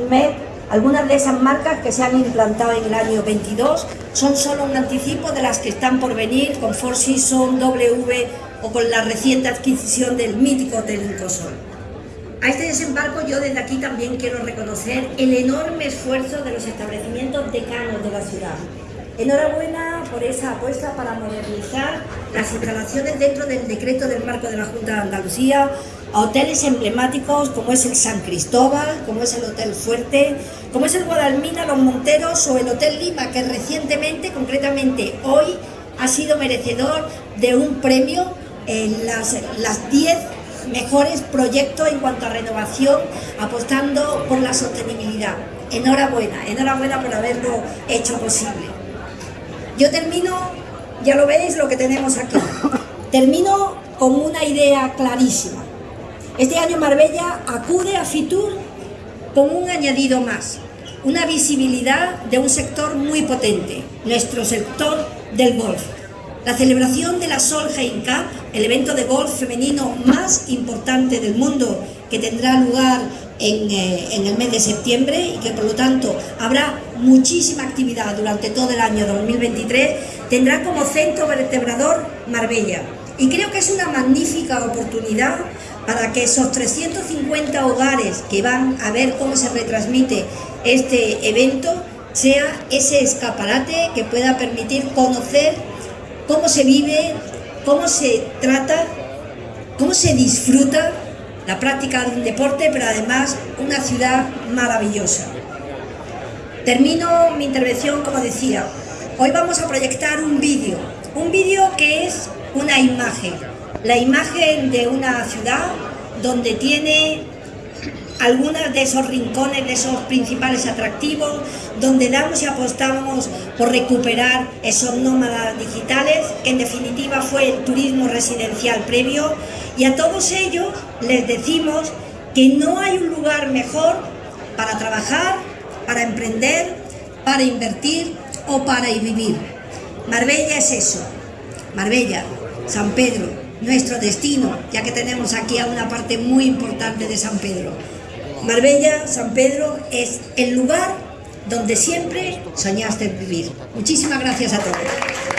Med, algunas de esas marcas que se han implantado en el año 22 son solo un anticipo de las que están por venir con Four Seasons, W o con la reciente adquisición del mítico Hotel. A este desembarco yo desde aquí también quiero reconocer el enorme esfuerzo de los establecimientos decanos de la ciudad. Enhorabuena por esa apuesta para modernizar las instalaciones dentro del decreto del marco de la Junta de Andalucía a hoteles emblemáticos como es el San Cristóbal, como es el Hotel Fuerte, como es el Guadalmina, Los Monteros o el Hotel Lima, que recientemente, concretamente hoy, ha sido merecedor de un premio en las 10 mejores proyectos en cuanto a renovación, apostando por la sostenibilidad. Enhorabuena, enhorabuena por haberlo hecho posible. Yo termino, ya lo veis lo que tenemos aquí, termino con una idea clarísima. Este año Marbella acude a Fitur con un añadido más, una visibilidad de un sector muy potente, nuestro sector del golf. La celebración de la Solheim Cup, el evento de golf femenino más importante del mundo que tendrá lugar en, eh, en, el mes de septiembre y que por lo tanto habrá muchísima actividad durante todo el año 2023, tendrá como centro vertebrador Marbella. Y creo que es una magnífica oportunidad para que esos 350 hogares que van a ver cómo se retransmite este evento sea ese escaparate que pueda permitir conocer cómo se vive, cómo se trata, cómo se disfruta la práctica de un deporte, pero además una ciudad maravillosa. Termino mi intervención como decía, hoy vamos a proyectar un vídeo, un vídeo que es una imagen, la imagen de una ciudad donde tiene algunos de esos rincones, de esos principales atractivos, donde damos y apostamos por recuperar esos nómadas digitales, que en definitiva fue el turismo residencial previo, y a todos ellos les decimos que no hay un lugar mejor para trabajar, para emprender, para invertir o para vivir. Marbella es eso, Marbella, San Pedro, nuestro destino, ya que tenemos aquí a una parte muy importante de San Pedro. Marbella, San Pedro, es el lugar donde siempre soñaste vivir. Muchísimas gracias a todos.